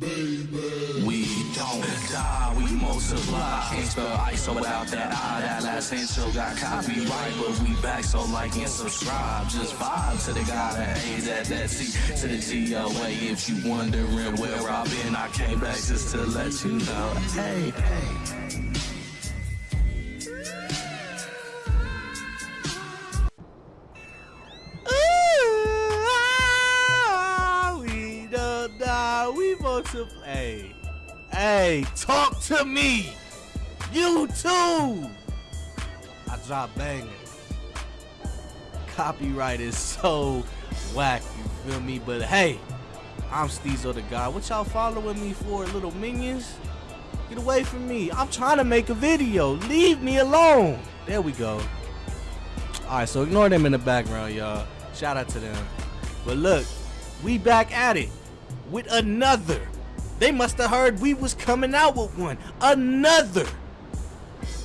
We don't die, we multiply. Can't spell ISO without that I. That last intro got copyright, but we back, so like and subscribe. Just vibe to the guy that A, that, that C, to the GOA. If you wondering where I've been, I came back just to let you know. Hey, hey. Multiply. Hey, hey, talk to me. You too. I drop bangers. Copyright is so whack, you feel me? But hey, I'm Steezo the guy. What y'all following me for, little minions? Get away from me. I'm trying to make a video. Leave me alone. There we go. Alright, so ignore them in the background, y'all. Shout out to them. But look, we back at it with another. They must have heard we was coming out with one. Another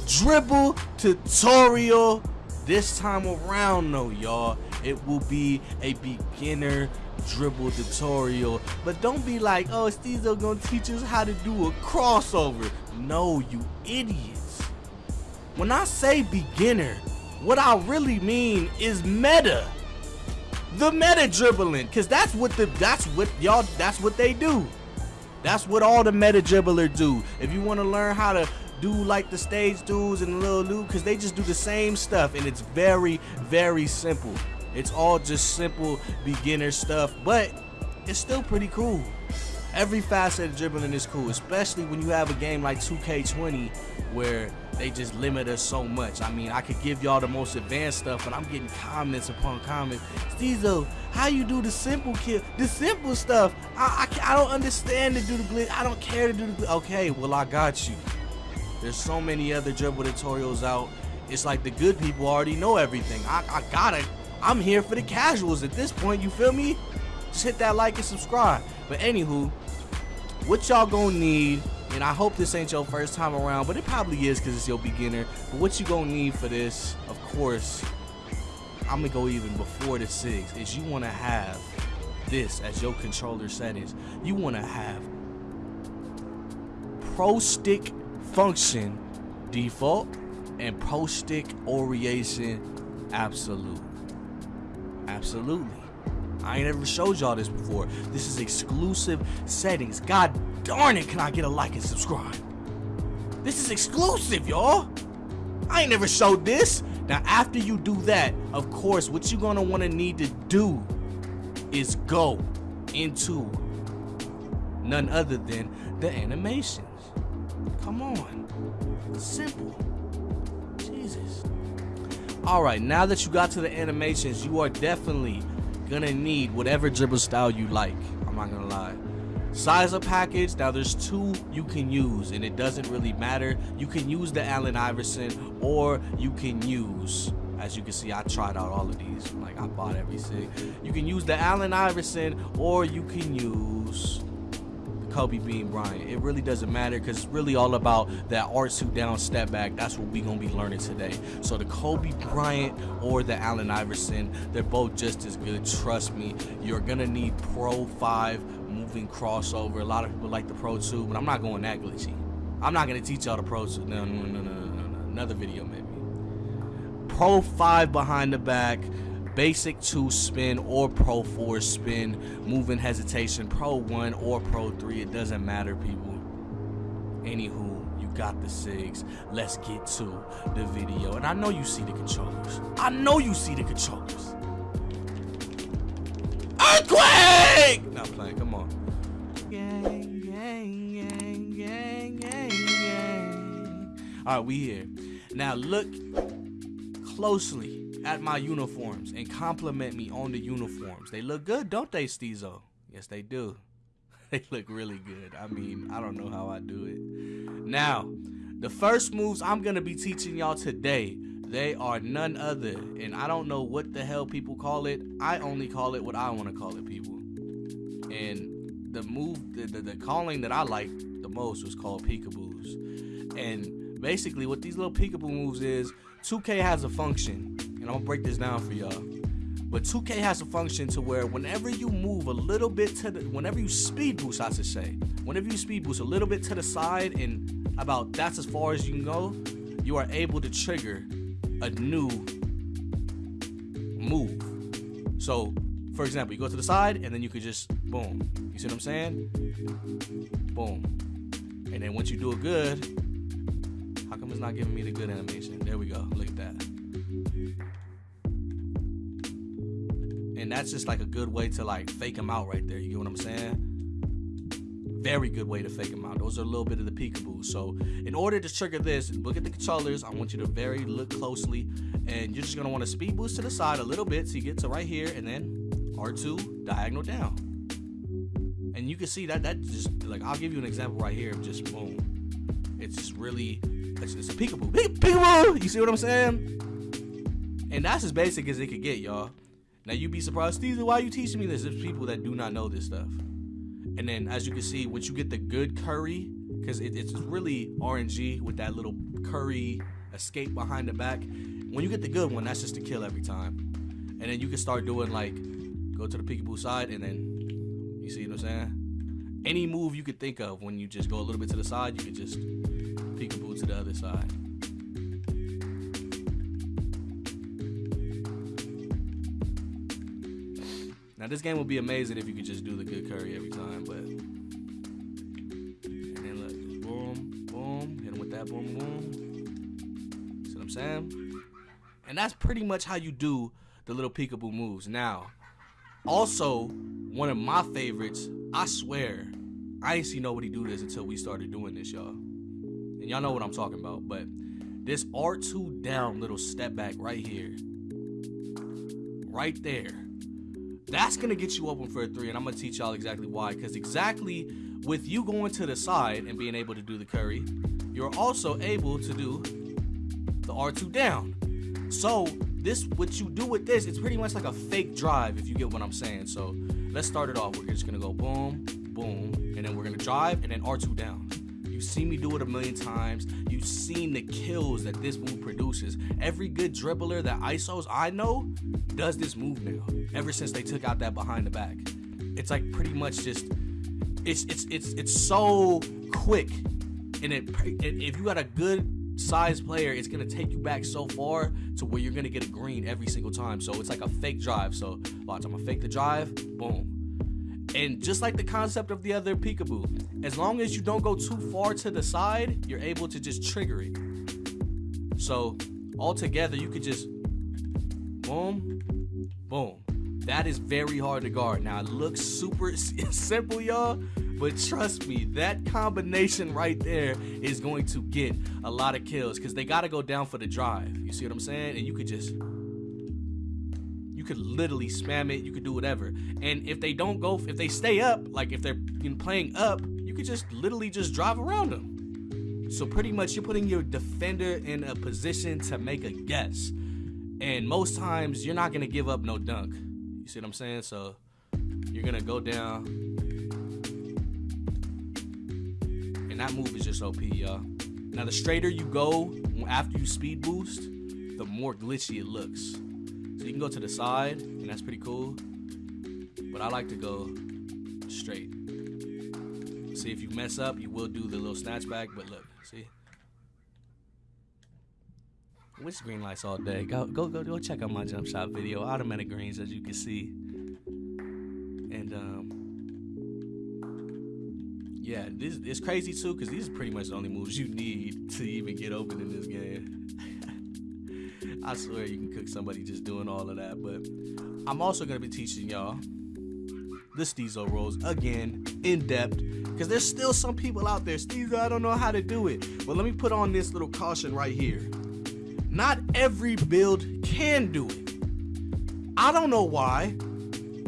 dribble tutorial. This time around, though, y'all, it will be a beginner dribble tutorial. But don't be like, oh, Steezo gonna teach us how to do a crossover. No, you idiots. When I say beginner, what I really mean is meta. The meta dribbling, cause that's what the that's what y'all that's what they do. That's what all the meta dribbler do. If you want to learn how to do like the stage dudes and the little dude, cause they just do the same stuff and it's very, very simple. It's all just simple beginner stuff, but it's still pretty cool. Every facet of dribbling is cool, especially when you have a game like 2K20 where they just limit us so much. I mean, I could give y'all the most advanced stuff, but I'm getting comments upon comments. Steezo, how you do the simple kill, the simple stuff? I, I, I don't understand to do the glitch. I don't care to do the. Okay, well I got you. There's so many other dribble tutorials out. It's like the good people already know everything. I, I gotta. I'm here for the casuals at this point. You feel me? Just hit that like and subscribe. But anywho, what y'all gonna need and I hope this ain't your first time around, but it probably is because it's your beginner. But what you gonna need for this, of course, I'm gonna go even before the six, is you wanna have this as your controller settings. You wanna have Pro Stick function default and Pro Stick orientation absolute. Absolutely. I ain't ever showed y'all this before. This is exclusive settings. God darn it, can I get a like and subscribe? This is exclusive, y'all. I ain't never showed this. Now, after you do that, of course, what you're gonna wanna need to do is go into none other than the animations. Come on. Simple. Jesus. Alright, now that you got to the animations, you are definitely gonna need whatever dribble style you like. I'm not gonna lie. Size-up package, now there's two you can use and it doesn't really matter. You can use the Allen Iverson or you can use, as you can see, I tried out all of these. Like I bought everything. You can use the Allen Iverson or you can use Kobe Bean Bryant. It really doesn't matter because it's really all about that R2 down step back. That's what we're going to be learning today. So the Kobe Bryant or the Allen Iverson, they're both just as good. Trust me. You're going to need Pro 5 moving crossover. A lot of people like the Pro 2, but I'm not going that glitchy. I'm not going to teach y'all the Pro 2. No, no, no, no, no, no. Another video maybe. Pro 5 behind the back basic 2 spin or pro 4 spin moving hesitation pro 1 or pro 3 it doesn't matter people. Anywho you got the SIGs let's get to the video. And I know you see the controllers. I know you see the controllers. Earthquake! Not playing come on. All right we here. Now look closely at my uniforms and compliment me on the uniforms. They look good, don't they, Steezo? Yes, they do. they look really good. I mean, I don't know how I do it. Now, the first moves I'm going to be teaching y'all today, they are none other, and I don't know what the hell people call it. I only call it what I want to call it, people. And the move, the, the, the calling that I like the most was called peekaboos. And basically what these little peekaboo moves is, 2K has a function and I'm gonna break this down for y'all. But 2K has a function to where whenever you move a little bit to the, whenever you speed boost, I should say, whenever you speed boost a little bit to the side and about that's as far as you can go, you are able to trigger a new move. So, for example, you go to the side and then you could just boom. You see what I'm saying? Boom. And then once you do it good, how come it's not giving me the good animation? There we go. Look at that. And that's just like a good way to like fake them out right there. You get what I'm saying? Very good way to fake them out. Those are a little bit of the peekaboo. So in order to trigger this, look at the controllers. I want you to very look closely, and you're just gonna want to speed boost to the side a little bit so you get to right here, and then R2 diagonal down. And you can see that that just like I'll give you an example right here just boom. It's just really it's, it's a peekaboo. Peekaboo! You see what I'm saying? And that's as basic as it could get, y'all. Now you'd be surprised, Steve, why are you teaching me this? There's people that do not know this stuff. And then as you can see, once you get the good curry, because it, it's really RNG with that little curry escape behind the back. When you get the good one, that's just a kill every time. And then you can start doing like go to the peekaboo side and then you see what I'm saying? Any move you could think of when you just go a little bit to the side, you could just peekaboo to the other side. Now this game would be amazing if you could just do the good curry every time, but and then look, boom, boom, hit him with that boom, boom. See what I'm saying? And that's pretty much how you do the little peekaboo moves. Now, also one of my favorites. I swear, I ain't see nobody do this until we started doing this, y'all. And y'all know what I'm talking about. But this R2 down little step back right here, right there that's gonna get you open for a three, and I'm gonna teach y'all exactly why. Because exactly with you going to the side and being able to do the curry, you're also able to do the R2 down. So this, what you do with this, it's pretty much like a fake drive, if you get what I'm saying. So let's start it off. We're just gonna go boom, boom, and then we're gonna drive and then R2 down. You've seen me do it a million times. You've seen the kills that this move produces. Every good dribbler that ISOs I know does this move now. Ever since they took out that behind the back, it's like pretty much just it's it's it's it's so quick, and it, it if you got a good size player, it's gonna take you back so far to where you're gonna get a green every single time. So it's like a fake drive. So watch, I'm gonna fake the drive, boom. And just like the concept of the other peekaboo, as long as you don't go too far to the side, you're able to just trigger it. So altogether, you could just boom, boom. That is very hard to guard. Now it looks super simple, y'all, but trust me, that combination right there is going to get a lot of kills because they got to go down for the drive. You see what I'm saying? And you could just you could literally spam it. You could do whatever. And if they don't go, if they stay up, like if they're playing up, you could just literally just drive around them. So pretty much you're putting your defender in a position to make a guess. And most times you're not gonna give up no dunk. You see what I'm saying? So you're gonna go down. And that move is just OP, y'all. Now the straighter you go after you speed boost, the more glitchy it looks. So you can go to the side, and that's pretty cool. But I like to go straight. See, if you mess up, you will do the little snatch back, but look, see? Which green lights all day? Go, go, go, go check out my jump shot video. Automatic greens, as you can see. And, um, yeah, this it's crazy too, because these are pretty much the only moves you need to even get open in this game. I swear you can cook somebody just doing all of that. But I'm also gonna be teaching y'all the Steezo rolls again in depth because there's still some people out there. Steezo, I don't know how to do it. But let me put on this little caution right here. Not every build can do it. I don't know why.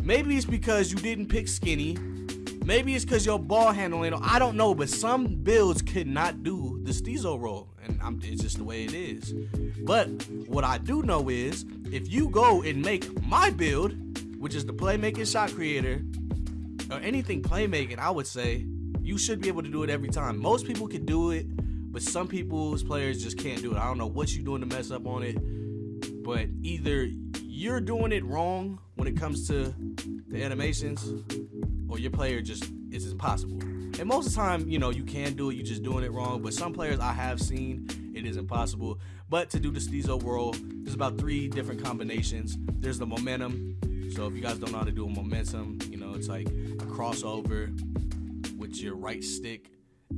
Maybe it's because you didn't pick skinny. Maybe it's because your ball handling. I don't know, but some builds could not do the Steezo roll, and I'm, it's just the way it is. But what I do know is if you go and make my build, which is the playmaking shot creator, or anything playmaking, I would say you should be able to do it every time. Most people can do it, but some people's players just can't do it. I don't know what you're doing to mess up on it, But either you're doing it wrong when it comes to the animations, or your player just is impossible. And most of the time, you know, you can do it, you're just doing it wrong. But some players I have seen, it is impossible. But to do the Steezo Roll, there's about three different combinations. There's the momentum. So if you guys don't know how to do a momentum, you know, it's like a crossover with your right stick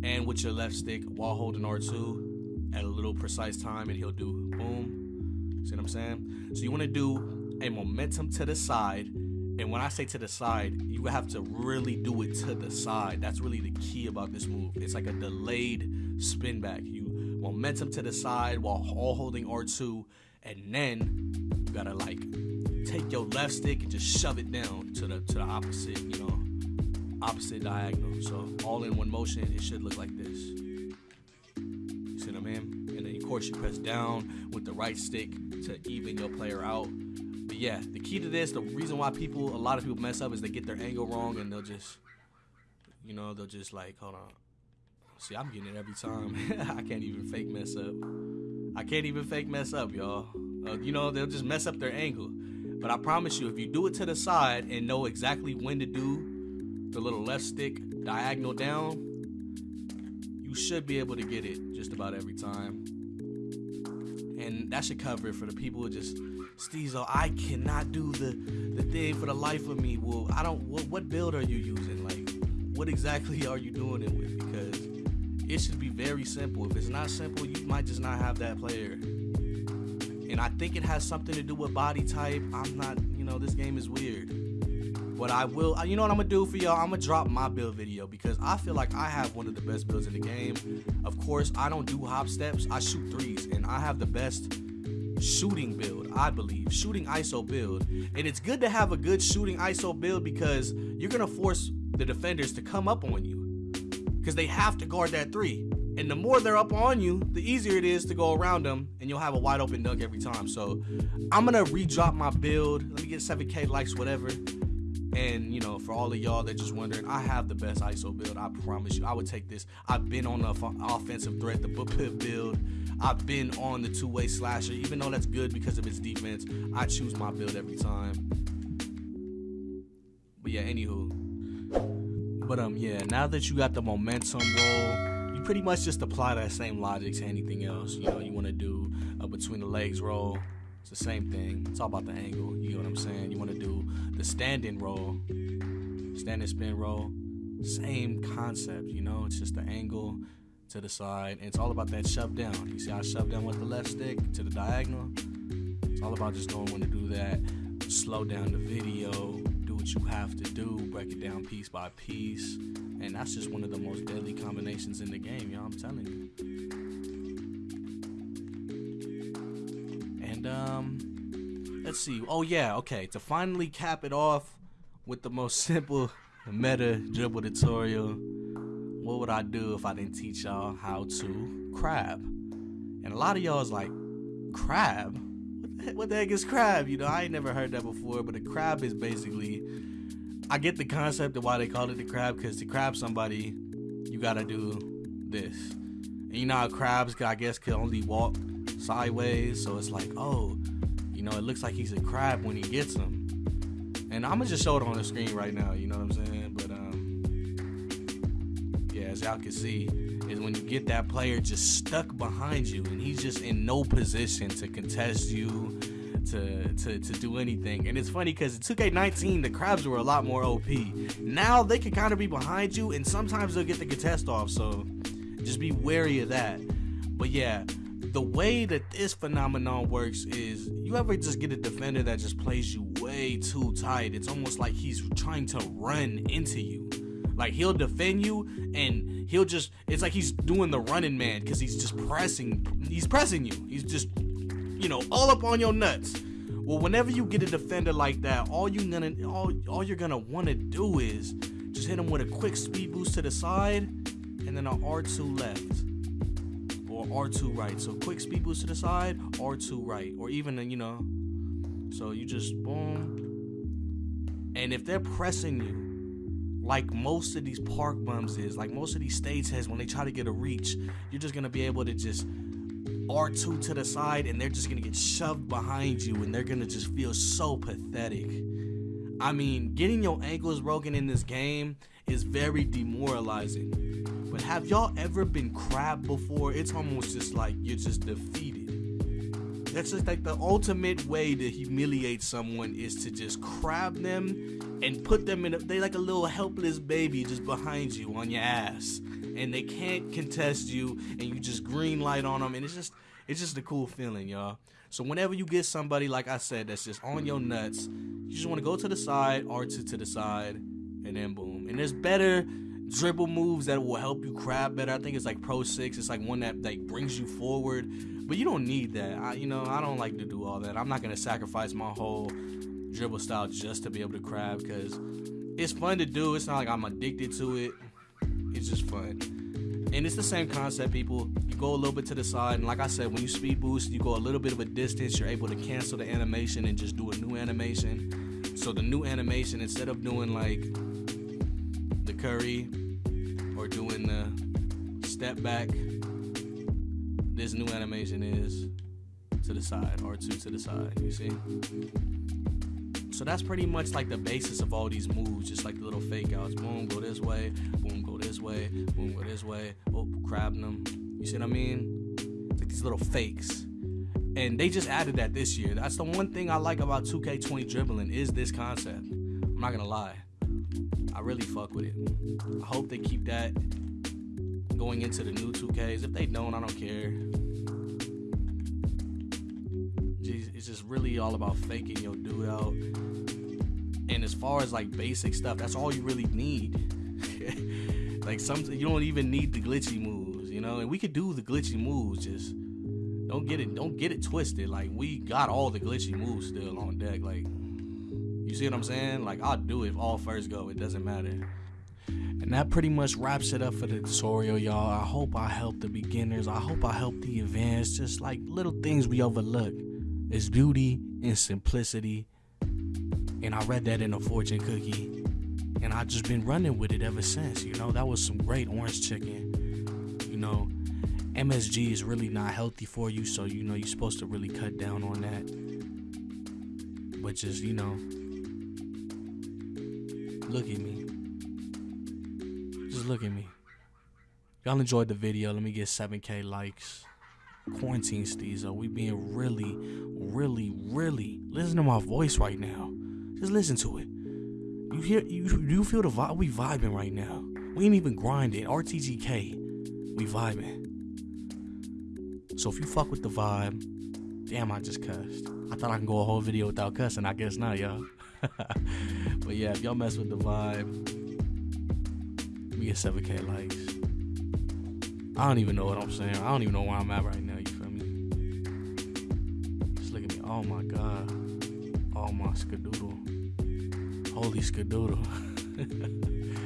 and with your left stick while holding R2 at a little precise time, and he'll do boom. See what I'm saying? So you want to do a momentum to the side, and when I say to the side, you have to really do it to the side. That's really the key about this move. It's like a delayed spin back. You momentum to the side while all holding R2, and then you gotta like take your left stick and just shove it down to the to the opposite, you know, opposite diagonal. So all in one motion, it should look like this. You see what I mean? And then of course you press down with the right stick to even your player out. But yeah, the key to this, the reason why people, a lot of people mess up is they get their angle wrong and they'll just, you know, they'll just like, hold on. See, I'm getting it every time. I can't even fake mess up. I can't even fake mess up, y'all. Uh, you know, they'll just mess up their angle. But I promise you, if you do it to the side and know exactly when to do the little left stick diagonal down, you should be able to get it just about every time. And that should cover it for the people who just Steezo, I cannot do the the thing for the life of me. Well, I don't what, what build are you using? Like what exactly are you doing it with? Because it should be very simple. If it's not simple, you might just not have that player. And I think it has something to do with body type. I'm not, you know, this game is weird. But I will, you know what I'm gonna do for y'all? I'm gonna drop my build video because I feel like I have one of the best builds in the game. Of course, I don't do hop steps, I shoot threes, and I have the best shooting build, I believe. Shooting ISO build. And it's good to have a good shooting ISO build because you're gonna force the defenders to come up on you. Because they have to guard that three. And the more they're up on you, the easier it is to go around them, and you'll have a wide open dunk every time. So I'm gonna re-drop my build. Let me get 7k likes, whatever. And you know, for all of y'all that just wondering, I have the best ISO build. I promise you, I would take this. I've been on the offensive threat, the pip build. I've been on the two-way slasher, even though that's good because of its defense. I choose my build every time. But yeah, anywho. But um, yeah, now that you got the momentum roll you pretty much just apply that same logic to anything else. You know, you want to do a between the legs roll. It's the same thing. It's all about the angle. You know what I'm saying? You want to do the standing roll, standing spin roll. Same concept. You know, it's just the angle to the side. And it's all about that shove down. You see I shove down with the left stick to the diagonal? It's all about just knowing when to do that. Slow down the video, what you have to do, break it down piece by piece. And that's just one of the most deadly combinations in the game, y'all. I'm telling you. And um let's see. Oh yeah, okay. To finally cap it off with the most simple meta dribble tutorial, what would I do if I didn't teach y'all how to crab? And a lot of y'all is like, crab? what the heck is crab? You know, I ain't never heard that before, but a crab is basically, I get the concept of why they call it the crab, because to crab somebody, you gotta do this. And you know how crabs, I guess, can only walk sideways, so it's like, oh, you know, it looks like he's a crab when he gets them. And I'm gonna just show it on the screen right now, you know what I'm saying? But, um, yeah, as y'all can see, is when you get that player just stuck behind you and he's just in no position to contest you, to to, to do anything. And it's funny because in 2K19 the crabs were a lot more OP. Now they can kind of be behind you and sometimes they'll get the contest off. So just be wary of that. But yeah, the way that this phenomenon works is you ever just get a defender that just plays you way too tight. It's almost like he's trying to run into you. Like he'll defend you and he'll just it's like he's doing the running man because he's just pressing he's pressing you. He's just you know all up on your nuts. Well, whenever you get a defender like that, all you're gonna all all you're gonna want to do is just hit him with a quick speed boost to the side and then an R2 left or R2 right. So quick speed boost to the side, R2 right, or even you know. So you just boom. And if they're pressing you, like most of these park bums is, like most of these states has when they try to get a reach, you're just gonna be able to just R2 to the side and they're just gonna get shoved behind you and they're gonna just feel so pathetic. I mean, getting your ankles broken in this game is very demoralizing. But have y'all ever been crabbed before? It's almost just like you're just defeated. That's just like the ultimate way to humiliate someone is to just crab them and put them in a, they like a little helpless baby just behind you on your ass. And they can't contest you and you just green light on them and it's just it's just a cool feeling y'all. So whenever you get somebody like i said that's just on your nuts you just want to go to the side r2 to the side and then boom. And there's better dribble moves that will help you crab better. I think it's like pro 6 it's like one that like brings you forward. But you don't need that. I, you know i don't like to do all that. I'm not to sacrifice my whole dribble style just to be able to crab because it's fun to do it's not like i'm addicted to it it's just fun. And it's the same concept, people. You go a little bit to the side, and like I said, when you speed boost, you go a little bit of a distance, you're able to cancel the animation and just do a new animation. So the new animation, instead of doing like the curry or doing the step back, this new animation is to the side, or two to the side, you see? So that's pretty much like the basis of all these moves, just like the little fake outs. Boom, go this way, boom, go this way, boom, go this way. Oh, crabbing them. You see what I mean? like these little fakes. And they just added that this year. That's the one thing I like about 2K20 dribbling is this concept. I'm not gonna lie. I really fuck with it. I hope they keep that going into the new 2Ks. If they don't, I don't care. It's just really all about faking your dude out and as far as like basic stuff, that's all you really need. like some you don't even need the glitchy moves, you know. And we could do the glitchy moves, just don't get it don't get it twisted. Like we got all the glitchy moves still on deck. Like you see what I'm saying? Like I'll do it all first go. It doesn't matter. And that pretty much wraps it up for the tutorial, y'all. I hope I helped the beginners. I hope I helped the advanced. Just like little things we overlook. It's beauty and simplicity and I read that in a fortune cookie. And I just been running with it ever since. You know, that was some great orange chicken. You know, MSG is really not healthy for you, so you know you're supposed to really cut down on that. But just, you know, look at me. Just look at me. Y'all enjoyed the video. Let me get 7k likes. Quarantine Steezo. We being really, really, really. Listen to my voice right now. Just listen to it. You hear you you feel the vibe? We vibing right now. We ain't even grinding. RTGK, we vibing. So if you fuck with the vibe, damn, I just cussed. I thought I can go a whole video without cussing. I guess not, y'all. but yeah, if y'all mess with the vibe, we get 7k likes. I don't even know what I'm saying. I don't even know where I'm at right now. Oh my god. Oh my skadoodle. Holy skadoodle.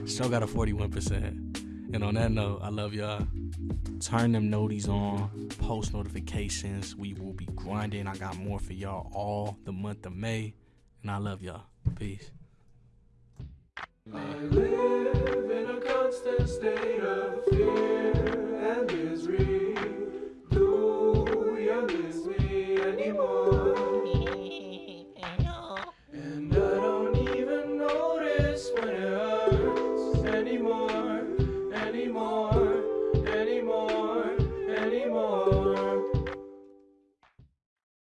Still got a 41%. And on that note, I love y'all. Turn them noties on, post notifications. We will be grinding. I got more for y'all all the month of May. And I love y'all. Peace. I live in a constant state of fear.